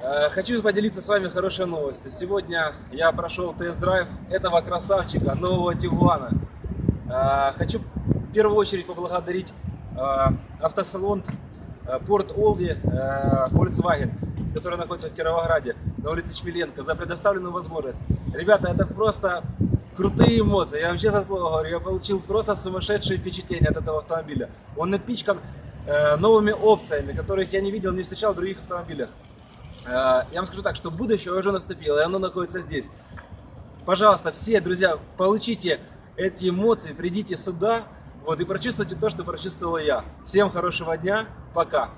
Э, Хочу поделиться с вами хорошей новостью. Сегодня я прошел тест-драйв этого красавчика, нового Тигуана. Э, Хочу в первую очередь поблагодарить э, автосалон Порт Олди э, Volkswagen, который находится в Кировограде, на улице Чмеленко, за предоставленную возможность. Ребята, это просто крутые эмоции. Я вам честно слово говорю, я получил просто сумасшедшие впечатления от этого автомобиля. Он напичкан новыми опциями, которых я не видел, не встречал в других автомобилях. Э, Я вам скажу так, что будущее уже наступило, и оно находится здесь. Пожалуйста, все, друзья, получите эти эмоции, придите сюда, вот, и прочувствуйте то, что прочувствовал я. Всем хорошего дня, пока.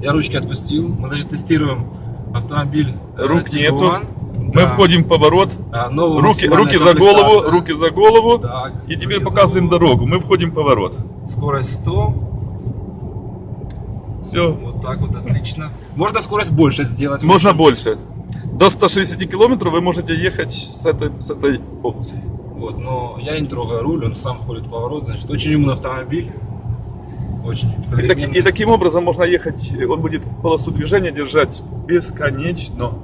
Я ручки отпустил, мы, значит, тестируем автомобиль э, Рук нету. Tiguan. Мы Да. входим в поворот. А, Руки, руки за голову, руки за голову. Так, И теперь показываем голову. дорогу. Мы входим в поворот. Скорость 100. Все. Вот так вот, отлично. Можно скорость больше сделать. Можно больше. До 160 километров вы можете ехать с этой, с этой опцией. Вот, но я не трогаю руль, он сам входит в поворот. Значит, очень умный автомобиль. Очень И, так- и таким образом можно ехать, он будет полосу движения держать бесконечно.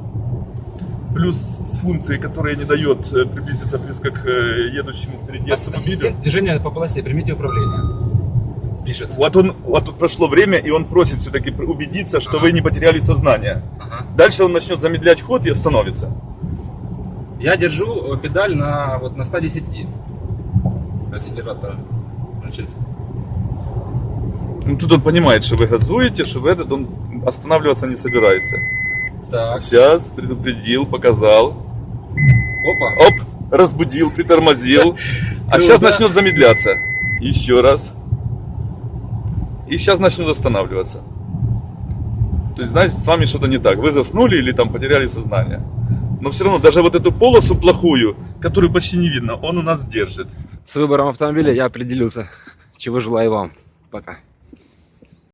Плюс с функцией, которая не дает э, приблизиться близко к э, едущему впереди автомобилю. Ассистент движения по полосе, примите управление. Пишет. Вот он, вот тут прошло время, и он просит все-таки убедиться, что Ага. вы не потеряли сознание. Ага. Дальше он начнет замедлять ход и остановится. Я держу э, педаль на, вот, на 110 акселератора. Значит, Ну, тут он понимает, что вы газуете, что вы этот, он останавливаться не собирается. так. Сейчас предупредил, показал. Опа. Оп, разбудил, притормозил. А сейчас начнет замедляться. Еще раз. И сейчас начнет останавливаться. То есть, знаете, с вами что-то не так. Вы заснули или там потеряли сознание. Но все равно, даже вот эту полосу плохую, которую почти не видно, он у нас держит. С выбором автомобиля я определился. Чего желаю вам. Пока.